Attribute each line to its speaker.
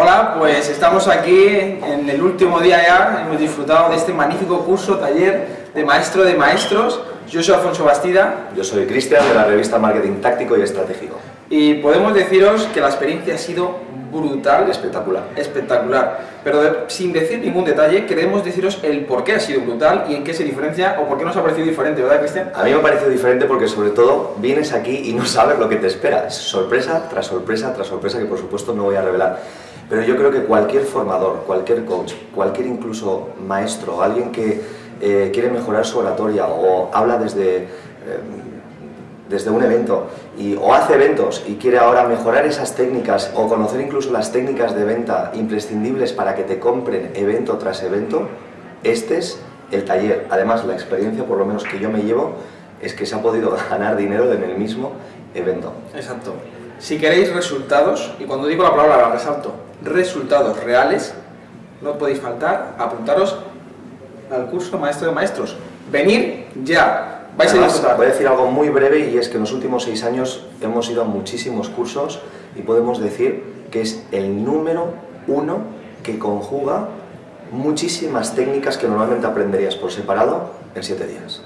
Speaker 1: Hola, pues estamos aquí en el último día ya, hemos disfrutado de este magnífico curso, taller de maestro de maestros. Yo soy Alfonso Bastida.
Speaker 2: Yo soy Cristian de la revista Marketing Táctico y Estratégico.
Speaker 1: Y podemos deciros que la experiencia ha sido brutal.
Speaker 2: Espectacular.
Speaker 1: Espectacular. Pero sin decir ningún detalle, queremos deciros el por qué ha sido brutal y en qué se diferencia o por qué nos ha parecido diferente, ¿verdad, Cristian?
Speaker 2: A mí me ha parecido diferente porque sobre todo vienes aquí y no sabes lo que te espera. Es sorpresa tras sorpresa tras sorpresa que por supuesto no voy a revelar. Pero yo creo que cualquier formador, cualquier coach, cualquier incluso maestro, alguien que eh, quiere mejorar su oratoria o habla desde, eh, desde un evento y, o hace eventos y quiere ahora mejorar esas técnicas o conocer incluso las técnicas de venta imprescindibles para que te compren evento tras evento, este es el taller. Además, la experiencia, por lo menos que yo me llevo, es que se ha podido ganar dinero en el mismo evento.
Speaker 1: Exacto. Si queréis resultados, y cuando digo la palabra la resalto, resultados reales, no podéis faltar, apuntaros al curso Maestro de Maestros. Venir ya, vais a disfrutar.
Speaker 2: Voy a decir algo muy breve y es que en los últimos seis años hemos ido a muchísimos cursos y podemos decir que es el número uno que conjuga muchísimas técnicas que normalmente aprenderías por separado en siete días.